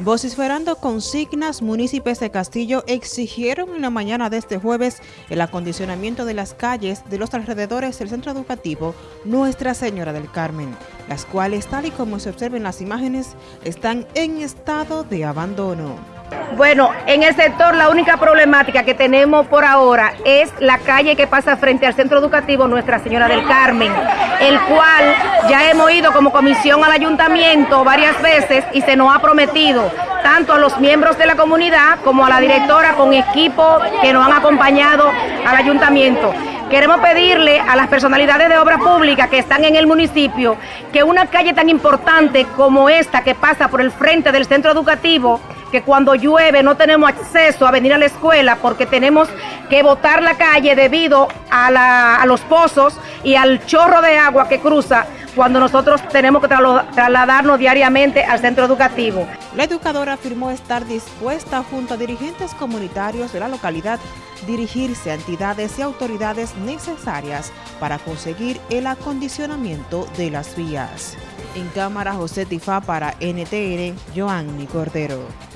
Vociferando consignas, municipios de Castillo exigieron en la mañana de este jueves el acondicionamiento de las calles de los alrededores del centro educativo Nuestra Señora del Carmen, las cuales, tal y como se observa en las imágenes, están en estado de abandono. Bueno, en el sector la única problemática que tenemos por ahora es la calle que pasa frente al centro educativo Nuestra Señora del Carmen, el cual ya hemos ido como comisión al ayuntamiento varias veces y se nos ha prometido tanto a los miembros de la comunidad como a la directora con equipo que nos han acompañado al ayuntamiento. Queremos pedirle a las personalidades de obra pública que están en el municipio que una calle tan importante como esta que pasa por el frente del centro educativo que cuando llueve no tenemos acceso a venir a la escuela porque tenemos que botar la calle debido a, los pozos y al chorro de agua que cruza cuando nosotros tenemos que trasladarnos diariamente al centro educativo. La educadora afirmó estar dispuesta junto a dirigentes comunitarios de la localidad dirigirse a entidades y autoridades necesarias para conseguir el acondicionamiento de las vías. En cámara José Tifá para NTN, Joanny Cordero.